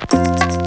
Música